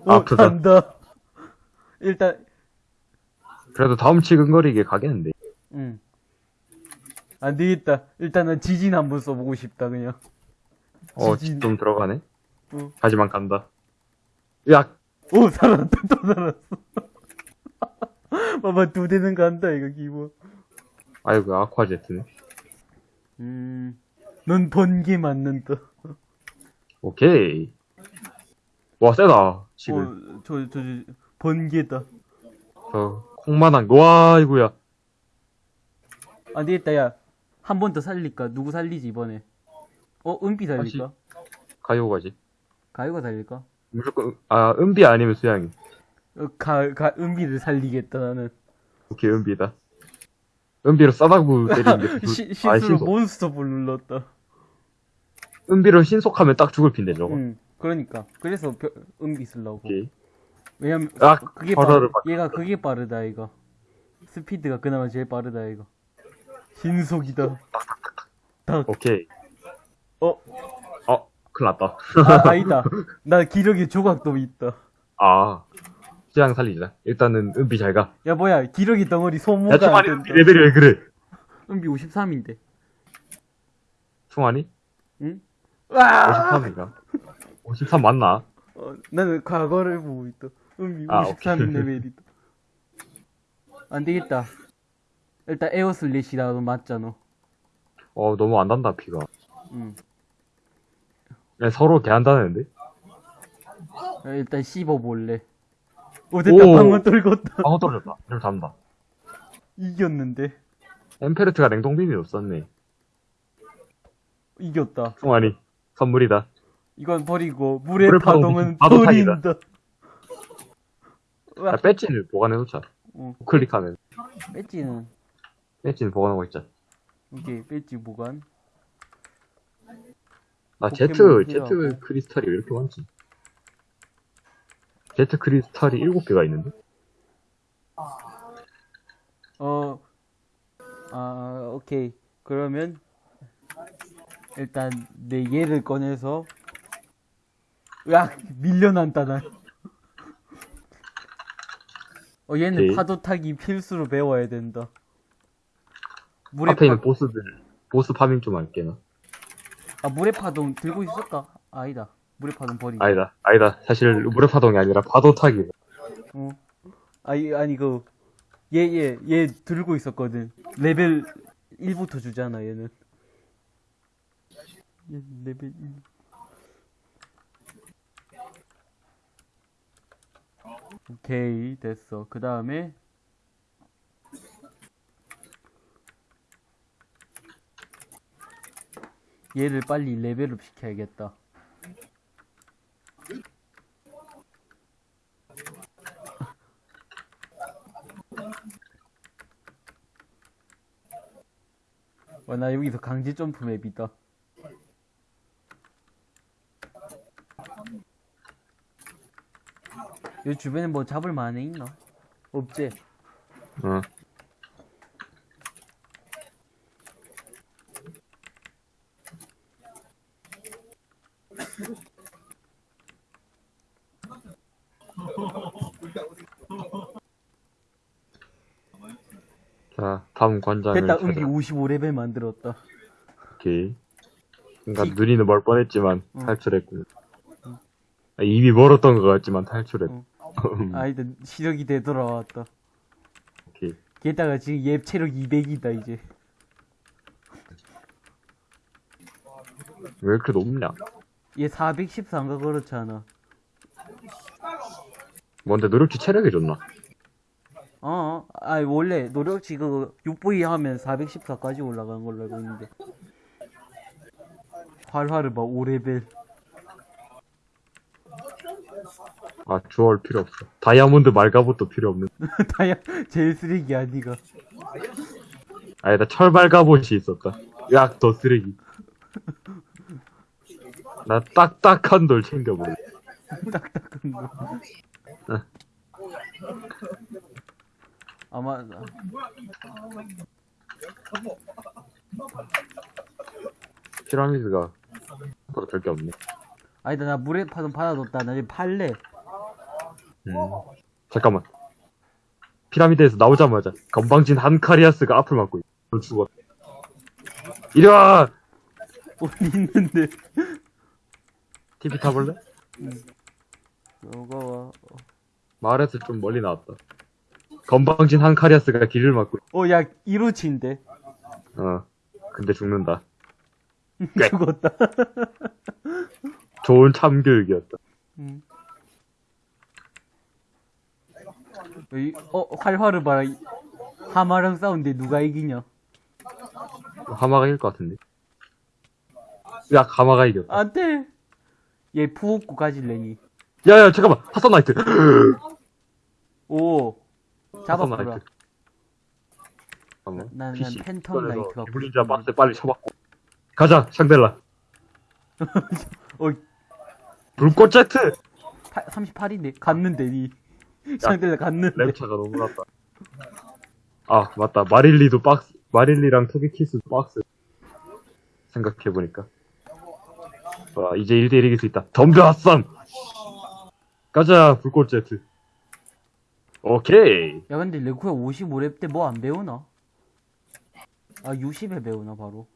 어, 아프다. 간다. 일단, 그래도 다음 치근거리게 가겠는데. 응. 안 되겠다. 일단은 지진 한번 써보고 싶다, 그냥. 어. 좀 들어가네. 어. 하지만 간다. 으악! 오, 살았다, 또 살았어. 봐봐, 두 대는 간다, 이거, 기본. 아이고, 아쿠아제트네. 음, 넌 번개 맞는다. 오케이. 와, 세다. 지금. 어, 저, 저, 저, 번개다. 저, 콩만한, 거. 와, 이구야. 안 되겠다, 야. 한 번 더 살릴까? 누구 살리지, 이번에? 어, 은비 살릴까? 가요가지. 가요가 살릴까? 무조건, 아, 은비 아니면 수양이. 어, 가, 가, 은비를 살리겠다, 나는. 오케이, 은비다. 은비로 싸다구 때리는 게. 그- 시, 아, 실수로 신속. 몬스터 볼 눌렀다. 은비로 신속하면 딱 죽을 핀데, 저거. 응, 그러니까. 그래서 벼- 은비 쓰려고. 오케이. 왜냐면, 아, 그게 빠르, 얘가 그게 빠르다, 이거. 스피드가 그나마 제일 빠르다, 이거. 신속이다. 딱. 오케이. 어, 어, 큰일 났다. 아, 아니다. 나 기력의 조각도 있다. 아. 취향 살리자. 일단은 은비 잘 가. 야, 뭐야, 기러기 덩어리 야, 소모가 안 충환이 된다. 은비 레벨이 왜 그래? 은비 53인데. 충환이? 응? 와! 53인가? 53 맞나? 어, 나는 과거를 보고 있다. 은비 아, 53 오케이. 레벨이다. 안 되겠다. 일단 에어슬래시라도 맞잖아. 어, 너무 안 단다, 피가. 응. 야, 서로 개 한다는데? 야, 일단 씹어볼래. 오, 됐다. 오. 방어 떨궜다. 방어 떨어졌다. 좀 잡는다. 이겼는데. 엠페르트가 냉동빔이 없었네. 이겼다. 충환이. 선물이다. 이건 버리고, 물의 물의 파동 파동은 파도 타기다. 버린다. 야, 배지는 보관해놓자. 어, 클릭하면. 배지는, 배지는 보관하고 있자. 오케이, 배지 보관. 나 포켓몬 제트. 제트 크리스탈이 왜 이렇게 많지? 제트 크리스탈이 7개가 있는데? 어, 아, 오케이. 그러면, 일단, 내 얘를 꺼내서, 으악! 밀려난다, 난. 어, 얘는 오케이. 파도 타기 필수로 배워야 된다. 물의 앞에 있는 파, 보스들, 보스 farming 좀 할게, 나. 아, 물의 파동 들고 있었까? 아니다. 물의 파동 버리고. 아니다, 아니다. 사실, 물의 파동이 아니라 파도 타기. 어. 아니, 아니, 그, 얘, 얘, 얘 들고 있었거든. 레벨 1부터 주잖아, 얘는. 얘 레벨 1. 오케이, 됐어. 그 다음에, 얘를 빨리 레벨업 시켜야겠다. 와, 나 여기서 강제 점프 맵이다. 여기 주변에 뭐 잡을 만한 애 있나? 없지? 어. 자, 다음 관장을 됐다, 찾아. 은비 55레벨 만들었다. 오케이. 그러니까 티- 눈이는 멀 뻔했지만 어. 탈출했고. 아, 입이 멀었던 것 같지만 탈출했. 어. 음. 아, 일단 시력이 되돌아왔다. 오케이. 게다가 지금 얘 체력 200이다, 이제. 왜 이렇게 높냐? 얘 414인가 그렇잖아. 뭔데 노력치 체력이 좋나? 어, 아 원래 노력치 그 6V 하면 414까지 올라간 걸로 알고 있는데. 활활을 봐, 5레벨. 아, 주얼 필요 없어. 다이아몬드 말가봇도 필요 없는. 다야, 제일 쓰레기 아니가. 아니다, 철 말가봇이 있었다. 야, 더 쓰레기. 나 딱딱한 돌 챙겨버려. 딱딱한 거. 아마, 피라미드가 보다 별게 없네. 아니다, 나 물에 파던 받아뒀다. 나 이제 팔래. 음. 잠깐만. 피라미드에서 나오자마자 건방진 한카리아스가 앞을 막고 있어. 너 죽었. 이리 와! 어디 있는데. TV 타볼래? 너가 와. 마을에서 좀 멀리 나왔다. 건방진 한카리아스가 길을 막고. 어, 야, 이로치인데. 어. 근데 죽는다. 꽤. 죽었다. 좋은 참교육이었다. 음. 이, 어, 활활을 봐라. 이- 하마랑 싸운데 누가 이기냐? 하마가 이길 것 같은데. 야, 하마가 이겼다. 안 돼! 얘 푸옥구 가질래니. 야, 야, 잠깐만. 하선 나이트. 오. 잡아보라. 나이트. 잠깐만. 난- 난 PC 팬텀 꺼내서 나이트가 기블린자 박스 빨리 쳐박고. 가자, 샹델라. 어, 불꽃 제트! 38인데? 갔는데, 니. 상대가 갔는데. 랩차가 너무 났다. 아, 맞다. 마릴리도 박스, 마릴리랑 토기키스도 박스. 생각해보니까. 와, 이제 1대1 이길 수 있다. 덤벼 핫선! 가자, 불꽃 제트. 오케이. 야, 근데 레코야 55렙 때 뭐 안 배우나? 아, 60에 배우나, 바로.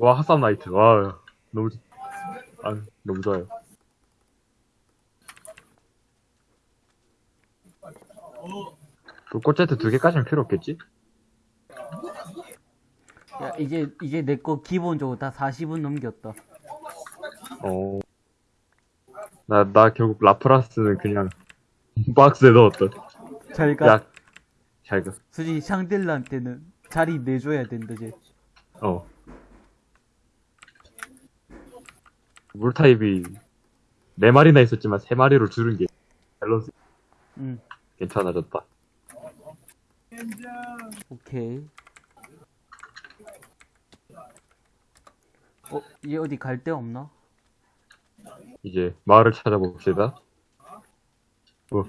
와, 핫삼 나이트. 와, 너무, 좋- 아, 너무 좋아요. 불꽃 제트 두 개까지는 필요 없겠지? 야, 이제, 이제 내 거 기본적으로 다 40은 넘겼다. 어. 나, 나 결국 라프라스는 그냥 박스에 넣었다. 잘 가. 야, 잘 가. 솔직히 샹델라한테는 자리 내줘야 된다, 쟤. 어. 물 타입이 네 마리나 있었지만 세 마리로 줄은 게 밸런스 응, 괜찮아졌다. 오케이. 어, 얘 어디 갈 데 없나? 이제 마을을 찾아봅시다. 어.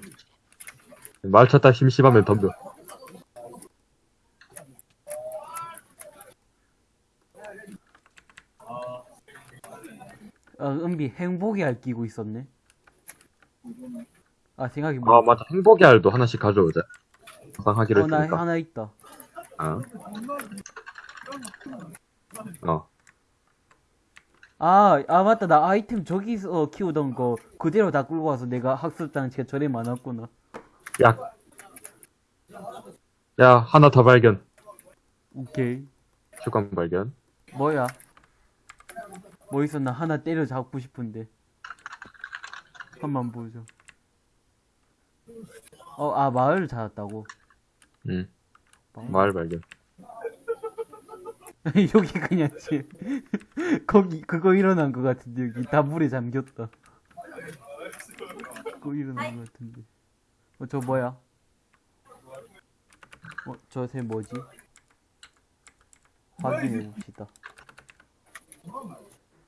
마을 찾다 심심하면 덤벼. 아, 은비 행복의 알 끼고 있었네. 아, 생각이 아 뭐. 맞아 행복의 알도 하나씩 가져오자. 항상 하기로 어, 나 했으니까. 하나 있다. 어. 어. 아, 아, 맞다. 나 아이템 저기서 키우던 거 그대로 다 끌고 와서 내가 학습장치가 저래 많았구나. 야. 야 하나 더 발견. 오케이. 주간 발견. 뭐야? 뭐 있었나? 하나 때려 잡고 싶은데. 한번 보죠. 어, 아, 마을을 찾았다고. 응. 마을? 마을 발견. 여기 그냥 지 거기 그거 일어난 것 같은데 여기 다 물에 잠겼다. 그거 일어난 것 같은데. 어 저 뭐야? 어 저새 뭐지? 확인해 봅시다.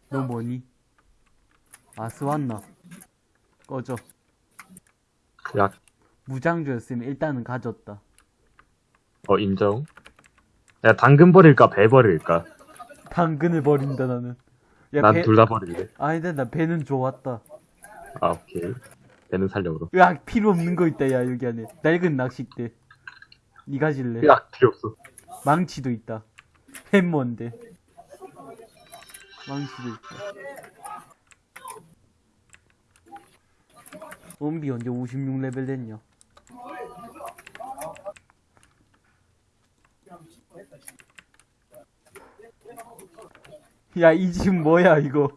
너 뭐니? 아스왔나? 꺼져. 야. 무장주였으면 일단은 가졌다. 어 인정. 야 당근 버릴까 배 버릴까? 당근을 버린다 나는. 야, 난 배- 둘다 버릴래. 아니다 나 배는 좋았다. 아 오케이. 배는 살려고. 으악 필요 없는 거 있다 야 여기 안에. 낡은 낚싯대. 니 가 질래? 야 필요 없어. 망치도 있다. 햄머인데. 망치도 있다. 엄비 언제 56레벨 됐냐? 야 이 집 뭐야 이거